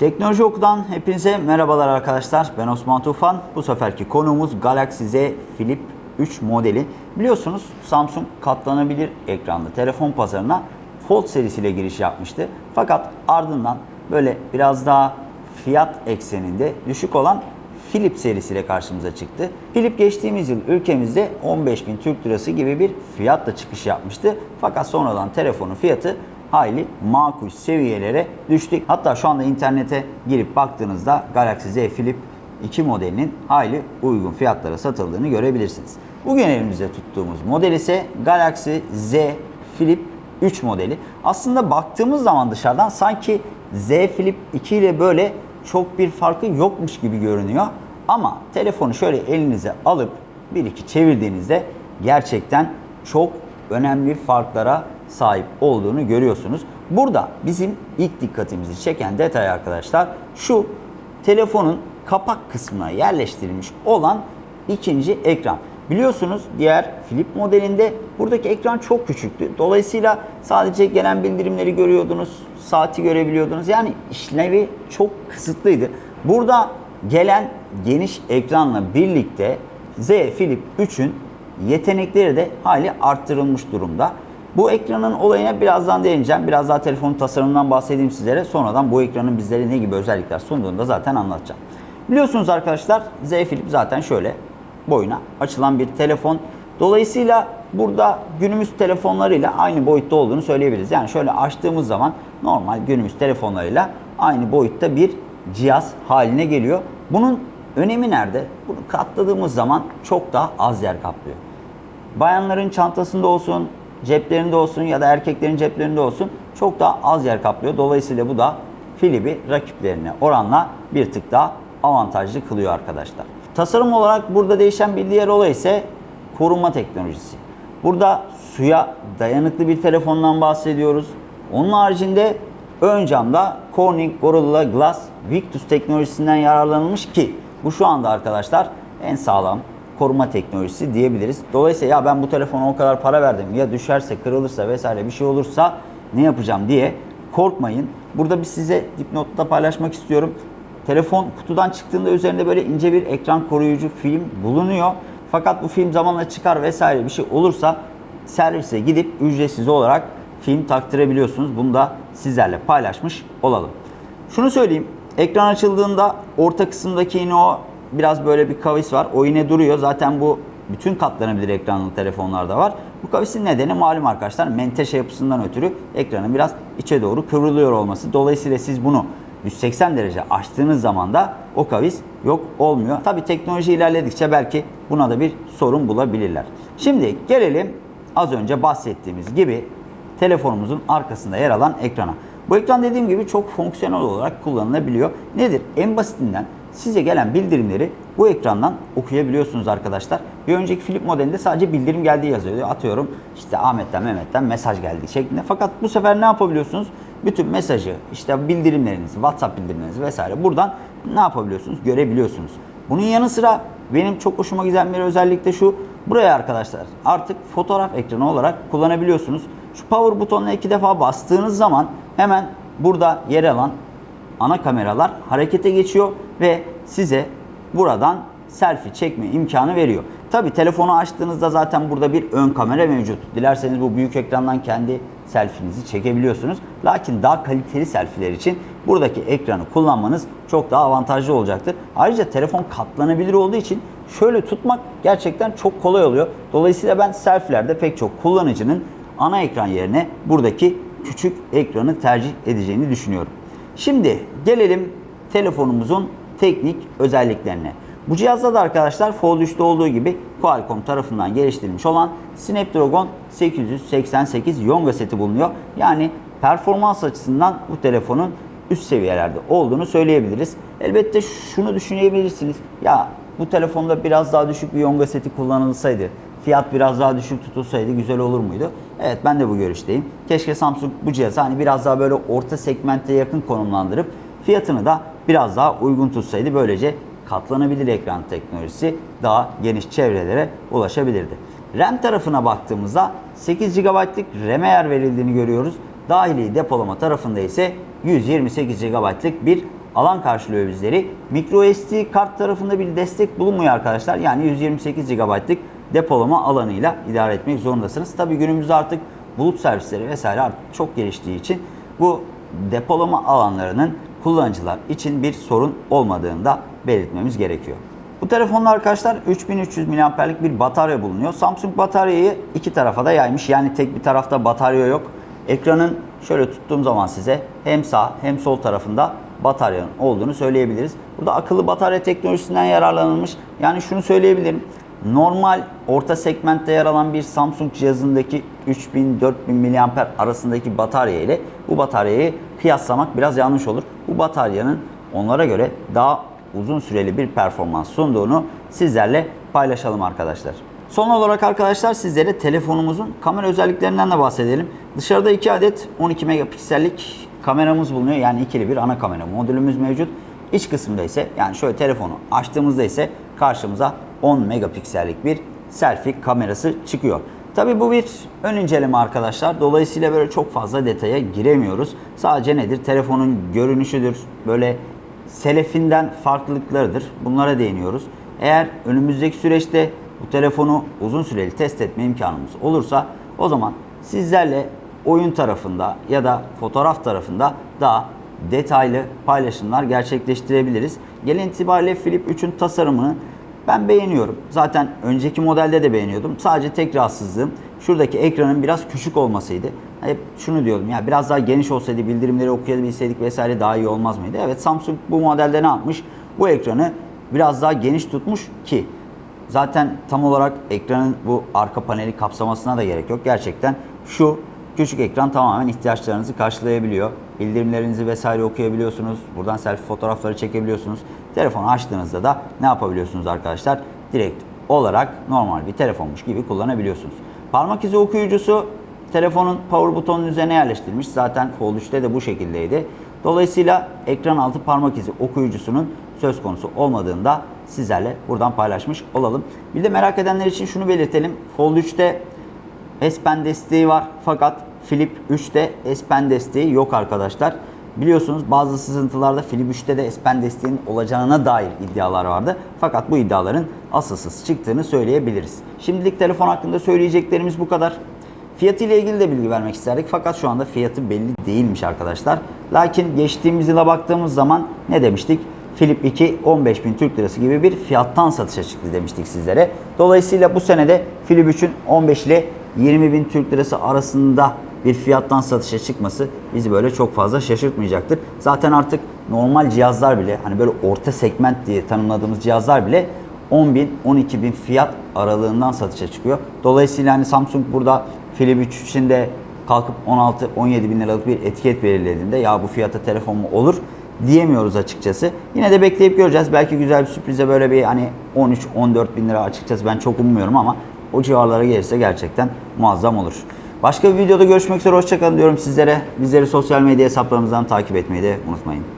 Teknoloji Oku'dan hepinize merhabalar arkadaşlar. Ben Osman Tufan. Bu seferki konuğumuz Galaxy Z Flip 3 modeli. Biliyorsunuz Samsung katlanabilir ekranlı telefon pazarına Fold serisiyle giriş yapmıştı. Fakat ardından böyle biraz daha fiyat ekseninde düşük olan Flip serisiyle karşımıza çıktı. Flip geçtiğimiz yıl ülkemizde 15 bin Türk Lirası gibi bir fiyatla çıkış yapmıştı. Fakat sonradan telefonun fiyatı hayli makul seviyelere düştük. Hatta şu anda internete girip baktığınızda Galaxy Z Flip 2 modelinin hayli uygun fiyatlara satıldığını görebilirsiniz. Bugün elimizde tuttuğumuz model ise Galaxy Z Flip 3 modeli. Aslında baktığımız zaman dışarıdan sanki Z Flip 2 ile böyle çok bir farkı yokmuş gibi görünüyor. Ama telefonu şöyle elinize alıp bir iki çevirdiğinizde gerçekten çok önemli farklara sahip olduğunu görüyorsunuz. Burada bizim ilk dikkatimizi çeken detay arkadaşlar şu telefonun kapak kısmına yerleştirilmiş olan ikinci ekran. Biliyorsunuz diğer Flip modelinde buradaki ekran çok küçüktü. Dolayısıyla sadece gelen bildirimleri görüyordunuz, saati görebiliyordunuz. Yani işlevi çok kısıtlıydı. Burada gelen geniş ekranla birlikte Z Flip 3'ün yetenekleri de hali arttırılmış durumda. Bu ekranın olayına birazdan değineceğim. Biraz daha telefonun tasarımından bahsedeyim sizlere. Sonradan bu ekranın bizlere ne gibi özellikler sunduğunu da zaten anlatacağım. Biliyorsunuz arkadaşlar Z Flip zaten şöyle boyuna açılan bir telefon. Dolayısıyla burada günümüz telefonlarıyla aynı boyutta olduğunu söyleyebiliriz. Yani şöyle açtığımız zaman normal günümüz telefonlarıyla aynı boyutta bir cihaz haline geliyor. Bunun önemi nerede? Bunu katladığımız zaman çok daha az yer kaplıyor. Bayanların çantasında olsun, ceplerinde olsun ya da erkeklerin ceplerinde olsun çok daha az yer kaplıyor. Dolayısıyla bu da Philip'i rakiplerine oranla bir tık daha avantajlı kılıyor arkadaşlar. Tasarım olarak burada değişen bir diğer olay ise koruma teknolojisi. Burada suya dayanıklı bir telefondan bahsediyoruz. Onun haricinde ön camda Corning Gorilla Glass Victus teknolojisinden yararlanılmış ki bu şu anda arkadaşlar en sağlam koruma teknolojisi diyebiliriz. Dolayısıyla ya ben bu telefona o kadar para verdim ya düşerse kırılırsa vesaire bir şey olursa ne yapacağım diye korkmayın. Burada bir size dipnotta paylaşmak istiyorum. Telefon kutudan çıktığında üzerinde böyle ince bir ekran koruyucu film bulunuyor. Fakat bu film zamanla çıkar vesaire bir şey olursa servise gidip ücretsiz olarak film taktırabiliyorsunuz. Bunu da sizlerle paylaşmış olalım. Şunu söyleyeyim. Ekran açıldığında orta kısımdaki yine o biraz böyle bir kavis var. O yine duruyor. Zaten bu bütün katlanabilir ekranlı telefonlarda var. Bu kavisin nedeni malum arkadaşlar menteşe yapısından ötürü ekranın biraz içe doğru kıvrılıyor olması. Dolayısıyla siz bunu 180 derece açtığınız zaman da o kavis yok olmuyor. Tabi teknoloji ilerledikçe belki buna da bir sorun bulabilirler. Şimdi gelelim az önce bahsettiğimiz gibi telefonumuzun arkasında yer alan ekrana. Bu ekran dediğim gibi çok fonksiyonel olarak kullanılabiliyor. Nedir? En basitinden size gelen bildirimleri bu ekrandan okuyabiliyorsunuz arkadaşlar. Bir önceki Flip modelinde sadece bildirim geldiği yazıyordu. Atıyorum işte Ahmet'ten Mehmet'ten mesaj geldi şeklinde. Fakat bu sefer ne yapabiliyorsunuz? Bütün mesajı, işte bildirimlerinizi, WhatsApp bildirimlerinizi vesaire buradan ne yapabiliyorsunuz? Görebiliyorsunuz. Bunun yanı sıra benim çok hoşuma giden bir özellik de şu. Buraya arkadaşlar artık fotoğraf ekranı olarak kullanabiliyorsunuz. Şu power butonuna iki defa bastığınız zaman hemen burada yer alan ana kameralar harekete geçiyor ve size buradan selfie çekme imkanı veriyor. Tabi telefonu açtığınızda zaten burada bir ön kamera mevcut. Dilerseniz bu büyük ekrandan kendi selfinizi çekebiliyorsunuz. Lakin daha kaliteli selfiler için buradaki ekranı kullanmanız çok daha avantajlı olacaktır. Ayrıca telefon katlanabilir olduğu için şöyle tutmak gerçekten çok kolay oluyor. Dolayısıyla ben selfilerde pek çok kullanıcının ana ekran yerine buradaki küçük ekranı tercih edeceğini düşünüyorum. Şimdi gelelim telefonumuzun teknik özelliklerine. Bu cihazda da arkadaşlar Fold 3'te olduğu gibi Qualcomm tarafından geliştirilmiş olan Snapdragon 888 Yonga seti bulunuyor. Yani performans açısından bu telefonun üst seviyelerde olduğunu söyleyebiliriz. Elbette şunu düşünebilirsiniz. Ya bu telefonda biraz daha düşük bir Yonga seti kullanılsaydı, fiyat biraz daha düşük tutulsaydı güzel olur muydu? Evet ben de bu görüşteyim. Keşke Samsung bu cihazı hani biraz daha böyle orta segmente yakın konumlandırıp fiyatını da biraz daha uygun tutsaydı böylece katlanabilir ekran teknolojisi daha geniş çevrelere ulaşabilirdi. RAM tarafına baktığımızda 8 GB'lık RAM'e yer verildiğini görüyoruz. Dahili depolama tarafında ise 128 GB'lık bir alan karşılıyor bizleri. Micro SD kart tarafında bir destek bulunmuyor arkadaşlar. Yani 128 GB'lık depolama alanıyla idare etmek zorundasınız. Tabi günümüzde artık bulut servisleri vesaire artık çok geliştiği için bu depolama alanlarının kullanıcılar için bir sorun olmadığını da belirtmemiz gerekiyor. Bu telefonda arkadaşlar 3300 mAh'lik bir batarya bulunuyor. Samsung bataryayı iki tarafa da yaymış. Yani tek bir tarafta batarya yok. Ekranın şöyle tuttuğum zaman size hem sağ hem sol tarafında bataryanın olduğunu söyleyebiliriz. Burada akıllı batarya teknolojisinden yararlanılmış. Yani şunu söyleyebilirim. Normal orta segmentte yer alan bir Samsung cihazındaki 3000-4000 mAh arasındaki batarya ile bu bataryayı kıyaslamak biraz yanlış olur. Bu bataryanın onlara göre daha uzun süreli bir performans sunduğunu sizlerle paylaşalım arkadaşlar. Son olarak arkadaşlar sizlere telefonumuzun kamera özelliklerinden de bahsedelim. Dışarıda 2 adet 12 megapiksellik kameramız bulunuyor. Yani ikili bir ana kamera modülümüz mevcut. İç kısmında ise yani şöyle telefonu açtığımızda ise karşımıza 10 megapiksellik bir selfie kamerası çıkıyor. Tabi bu bir ön inceleme arkadaşlar. Dolayısıyla böyle çok fazla detaya giremiyoruz. Sadece nedir? Telefonun görünüşüdür. Böyle selefinden farklılıklarıdır. Bunlara değiniyoruz. Eğer önümüzdeki süreçte bu telefonu uzun süreli test etme imkanımız olursa o zaman sizlerle oyun tarafında ya da fotoğraf tarafında daha detaylı paylaşımlar gerçekleştirebiliriz. Gelin itibariyle Flip 3'ün tasarımını ben beğeniyorum. Zaten önceki modelde de beğeniyordum. Sadece tek rahatsızlığım şuradaki ekranın biraz küçük olmasıydı. Hep şunu diyordum ya biraz daha geniş olsaydı bildirimleri okuyabilseydik vesaire daha iyi olmaz mıydı? Evet Samsung bu modelde ne yapmış? Bu ekranı biraz daha geniş tutmuş ki zaten tam olarak ekranın bu arka paneli kapsamasına da gerek yok. Gerçekten şu küçük ekran tamamen ihtiyaçlarınızı karşılayabiliyor. Bildirimlerinizi vesaire okuyabiliyorsunuz. Buradan selfie fotoğrafları çekebiliyorsunuz. Telefonu açtığınızda da ne yapabiliyorsunuz arkadaşlar? Direkt olarak normal bir telefonmuş gibi kullanabiliyorsunuz. Parmak izi okuyucusu telefonun power butonunun üzerine yerleştirilmiş. Zaten Fold 3'te de bu şekildeydi. Dolayısıyla ekran altı parmak izi okuyucusunun söz konusu olmadığında sizlerle buradan paylaşmış olalım. Bir de merak edenler için şunu belirtelim. Fold 3'te S Pen desteği var fakat Flip 3'te S Pen desteği yok arkadaşlar. Biliyorsunuz bazı sızıntılarda 3'te de S Pen desteğinin olacağına dair iddialar vardı. Fakat bu iddiaların asılsız çıktığını söyleyebiliriz. Şimdilik telefon hakkında söyleyeceklerimiz bu kadar. Fiyatı ile ilgili de bilgi vermek isterdik fakat şu anda fiyatı belli değilmiş arkadaşlar. Lakin geçtiğimiz yıla baktığımız zaman ne demiştik? Flip 2 15 bin Türk Lirası gibi bir fiyattan satışa çıktı demiştik sizlere. Dolayısıyla bu senede Flip 3'ün 15 ile 20 bin Türk Lirası arasında bir fiyattan satışa çıkması bizi böyle çok fazla şaşırtmayacaktır. Zaten artık normal cihazlar bile hani böyle orta segment diye tanımladığımız cihazlar bile 10 bin 12 bin fiyat aralığından satışa çıkıyor. Dolayısıyla hani Samsung burada Flip 3 için de kalkıp 16-17 bin liralık bir etiket belirlediğinde ya bu fiyata telefon mu olur diyemiyoruz açıkçası. Yine de bekleyip göreceğiz. Belki güzel bir sürprize böyle bir hani 13-14 bin lira açıkçası ben çok ummuyorum ama o civarlara gelirse gerçekten muazzam olur. Başka bir videoda görüşmek üzere. Hoşçakalın diyorum sizlere. Bizleri sosyal medya hesaplarımızdan takip etmeyi de unutmayın.